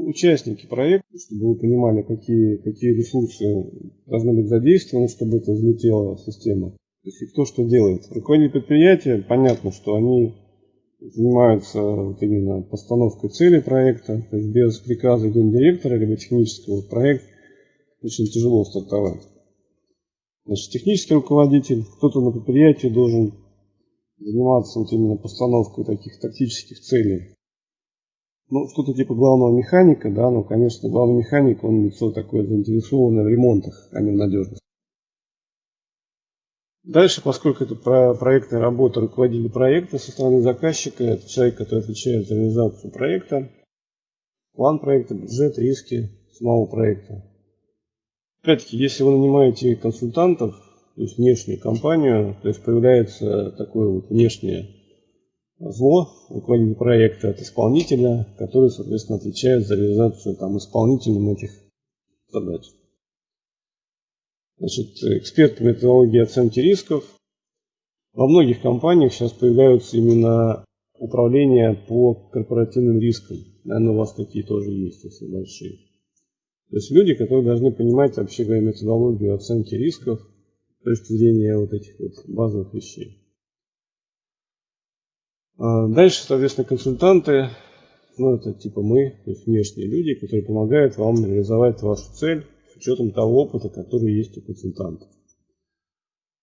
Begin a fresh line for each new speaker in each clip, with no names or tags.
участники проекта, чтобы вы понимали, какие, какие ресурсы должны быть задействованы, чтобы это взлетела система. То есть и кто что делает. Руководители предприятия, понятно, что они занимаются вот именно постановкой цели проекта. То есть без приказа гендиректора либо технического проект очень тяжело стартовать. Значит, технический руководитель, кто-то на предприятии должен заниматься вот именно постановкой таких тактических целей. Ну, что-то типа главного механика, да, но, конечно, главный механик, он лицо такое заинтересованное в ремонтах, а не в надежности. Дальше, поскольку это про проектная работа руководителя проекта со стороны заказчика, это человек, который отвечает за реализацию проекта, план проекта, бюджет, риски самого проекта. Опять-таки, если вы нанимаете консультантов, то есть внешнюю компанию, то есть появляется такое вот внешнее зло руководителя проекта от исполнителя, который, соответственно, отвечает за реализацию там, исполнителем этих задач. Значит, эксперт по методологии оценки рисков. Во многих компаниях сейчас появляются именно управления по корпоративным рискам. Наверное, у вас такие тоже есть, если большие. То есть люди, которые должны понимать, вообще говоря, методологию оценки рисков с точки зрения вот этих вот базовых вещей. А дальше, соответственно, консультанты, ну это типа мы, то есть внешние люди, которые помогают вам реализовать вашу цель с учетом того опыта, который есть у консультанта.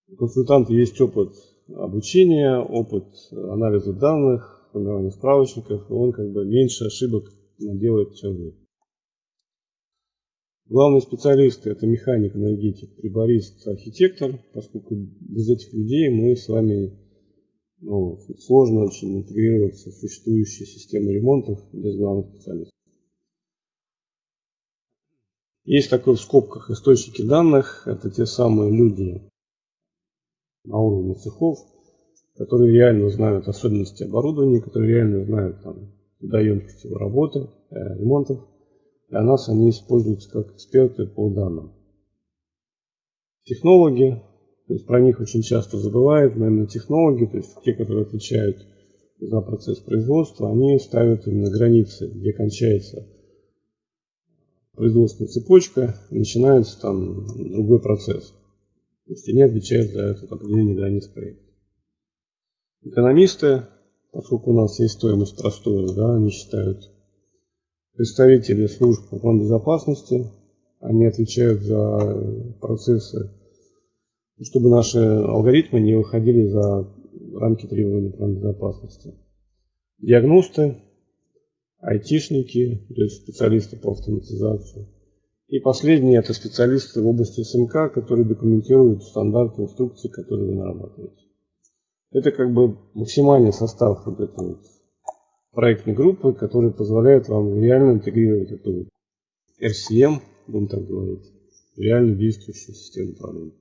У консультанта есть опыт обучения, опыт анализа данных, формирования справочников, и он как бы меньше ошибок делает, чем вы. Главные специалисты это механик, энергетик, приборист, архитектор, поскольку без этих людей мы с вами ну, сложно очень интегрироваться в существующие системы ремонтов без главных специалистов. Есть такой в скобках источники данных, это те самые люди на уровне цехов, которые реально знают особенности оборудования, которые реально знают там, доемкость его работы, э, ремонтов. Для нас они используются как эксперты по данным. Технологи, то есть про них очень часто забывают, но именно технологи, то есть те, которые отвечают за процесс производства, они ставят именно границы, где кончается производственная цепочка, начинается там другой процесс. То есть они отвечают за это определение границ проекта. Экономисты, поскольку у нас есть стоимость простое, да, они считают представители служб по безопасности, они отвечают за процессы, чтобы наши алгоритмы не выходили за рамки требований безопасности. Диагносты, айтишники, то есть специалисты по автоматизации. И последние это специалисты в области СМК, которые документируют стандарты, инструкции, которые вы нарабатываете. Это как бы максимальный состав вот этой вот проектной группы, которые позволяют вам реально интегрировать эту RCM, будем так говорить, реально действующую систему управления.